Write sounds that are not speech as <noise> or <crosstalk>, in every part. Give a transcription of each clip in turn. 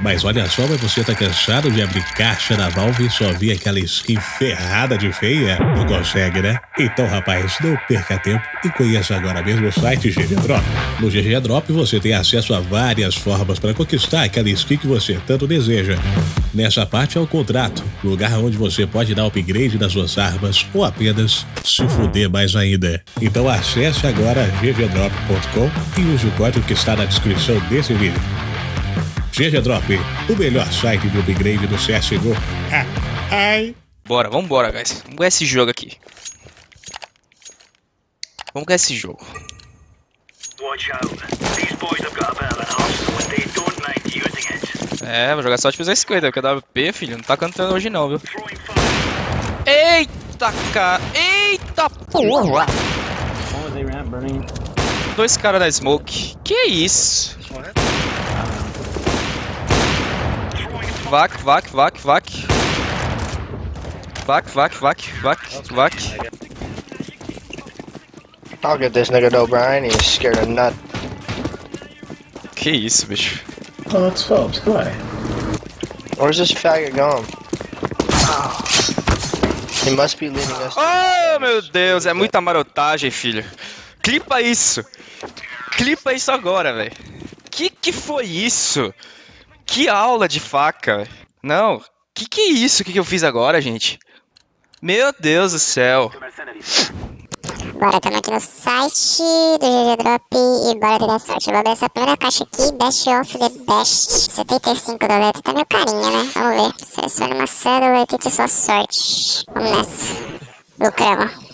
Mas olha só, mas você tá cansado de abrir caixa da Valve e só ver aquela skin ferrada de feia? Não consegue, né? Então, rapaz, não perca tempo e conheça agora mesmo o site GG Drop. No GG Drop você tem acesso a várias formas para conquistar aquela skin que você tanto deseja. Nessa parte é o contrato, lugar onde você pode dar upgrade nas suas armas ou apenas se fuder mais ainda. Então acesse agora ggdrop.com e use o código que está na descrição desse vídeo. GG Drop, o melhor site de upgrade do CSGO. Ah, ai. Bora, vambora, guys. Vamos ganhar esse jogo aqui. Vamos ganhar esse jogo. É, vou jogar só tipo 250, porque a WP, filho, não tá cantando hoje não, viu? Eita, cara! Eita porra! Dois caras na smoke. Que isso? Vac, vac, vac, vac. Vac, vac, vac, vac, vac. I'll get this nigga though, Brian. He's scared of nut. Que isso, bicho. Oh, it's Phelps. Go away. Where's this faggot going? He must be leading us. Oh, meu Deus, é muita marotagem, filho. Clipa isso. Clipa isso agora, velho. Que que foi isso? Que aula de faca. Não, que que é isso que, que eu fiz agora, gente? Meu Deus do céu. Bora, estamos aqui no site do GG Drop e bora ter a sorte. Vou abrir essa primeira caixa aqui, Best of the Best. 75 doletas, tá meio carinha, né? Vamos ver. Selecione uma cédula e tente sua sorte. Vamos nessa. Lucramos.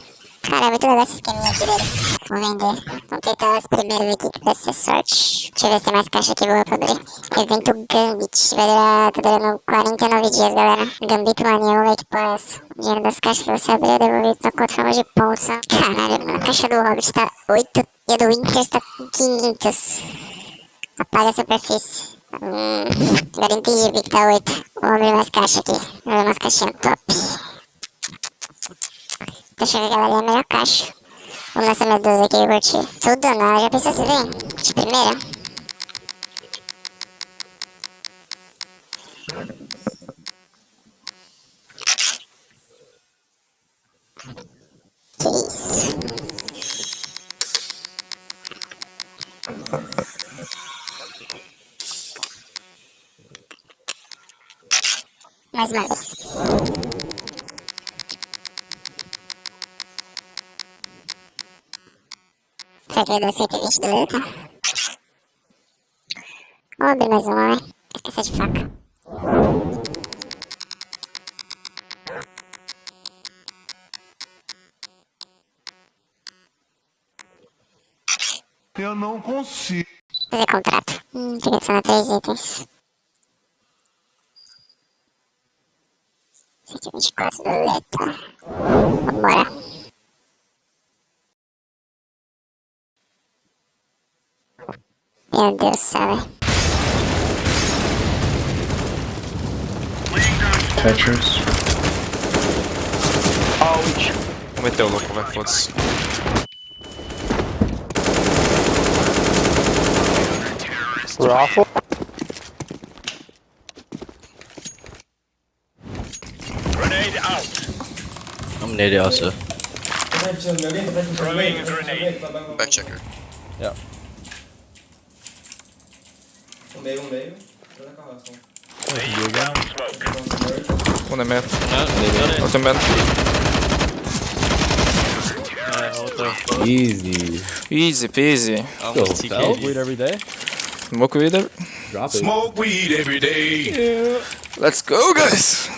Cara, é muito legal esse esqueminha aqui deles. Vou vender. Vamos tentar as primeiras aqui pra ser sorte. Deixa eu ver se tem mais caixa aqui boa pra abrir. Evento Gambit. Vai durar, tá durando 49 dias, galera. Gambit Mania, vamos que porra é essa. O dinheiro das caixas que você abriu devolvido na conta forma de pontos. ó. Caralho, mano. A caixa do Hobbit tá 8 e a do Winter com 500. Apaga a superfície. Hum, agora entendi porque tá 8. Vamos abrir mais caixa aqui. Vamos abrir umas caixinhas top. Deixa eu ver, galera, a melhor caixa. Vamos nessa minha 12 aqui, eu curti. Tudo não, já pensou se vem? De primeira? Que isso? Mais uma vez. Será que vai dar 120 do letra? Vamos abrir mais uma, vai. Esqueci de faca. Eu não consigo. Fazer contrato. Hum, tem que adicionar três itens. 124 do letra. Vambora. Meu Deus do céu, velho. Tetris. Vou meter o louco, vai, foda-se. Raffle? Grenade out. I'm near it also. Back checker. Yeah. Um meio, um meio. Tô na carroça. Um é meio. Uh, Outro é meio. Easy. Easy peasy. Go, Phelps. Weed every day. Smoke with it. Drop it. Smoke weed every day. Let's go, guys!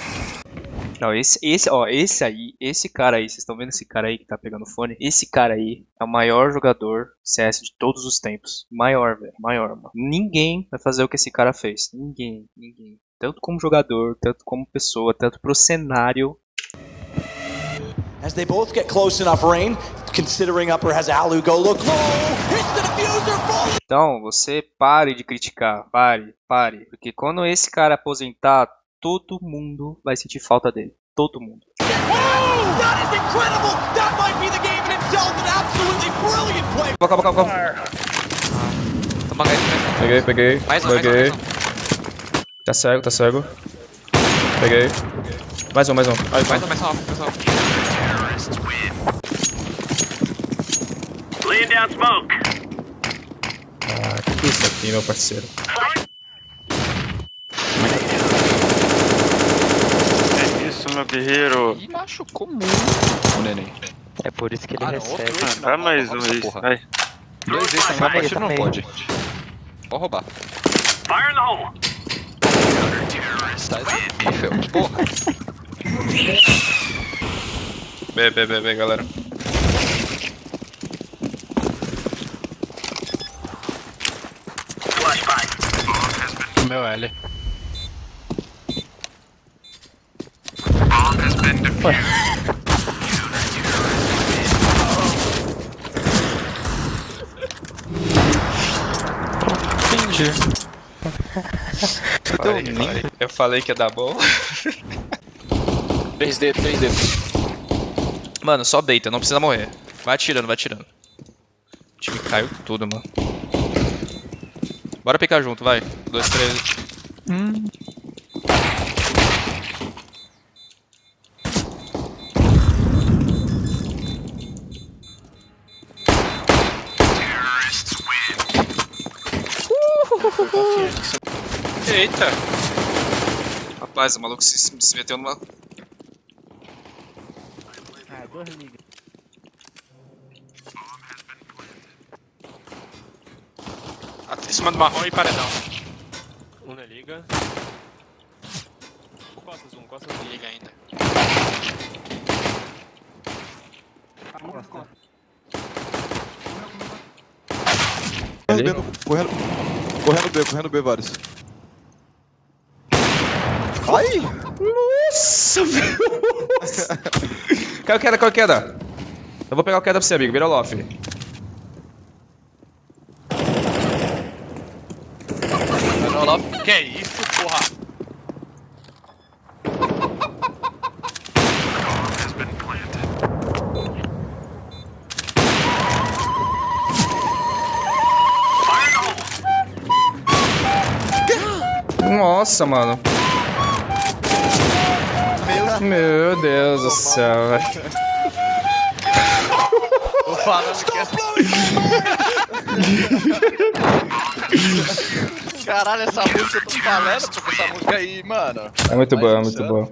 Não, esse, esse, ó, esse aí, esse cara aí, vocês estão vendo esse cara aí que tá pegando fone? Esse cara aí é o maior jogador CS de todos os tempos. Maior, velho, maior, mano. Ninguém vai fazer o que esse cara fez. Ninguém, ninguém. Tanto como jogador, tanto como pessoa, tanto pro cenário. As they both get close enough, Rain, considering upper has Alu go look falling. Então, você pare de criticar, pare, pare. Porque quando esse cara aposentar, todo mundo vai sentir falta dele. Todo mundo. That is incredible. That might be the game in itself. An absolutely brilliant play. Calma, calma, calma. Toma né? Peguei, peguei. Mais um, mais um, peguei. mais um. Tá cego, tá cego. Peguei. Mais um, mais um. Aí, vai. Mais um, mais um. Ah, que que é isso aqui, meu parceiro? É guerreiro. Ih, machucou muito o neném. É por isso que ele Ah, recebe. outro. Dá mais um aí. porra. Vai. Dois vezes Tá também, mas tá não pode. Pode roubar. Sai daí, Fel. Porra. B, B, B, B, galera. Meu L. Entendi. Falei, falei. Eu falei que ia dar bom. 3D, 3D. Mano, só deita, não precisa morrer. Vai atirando, vai atirando. O time caiu tudo, mano. Bora picar junto, vai. Dois, três. Eita! Rapaz, o maluco se, se meteu numa. Em cima do marrom e paredão. Um na liga. Costas um, costas um. Liga ainda. Ali. Correndo, correndo B, correndo B, vários. Ai! Nossa, velho! Caiu <laughs> queda, caiu queda. Eu vou pegar o queda pra você, amigo. Vira o loft. Que isso, porra? Nossa, mano. Meu Deus do céu, velho. Caralho, essa música eu tô falando, porque essa música aí, mano. É muito boa, é muito boa.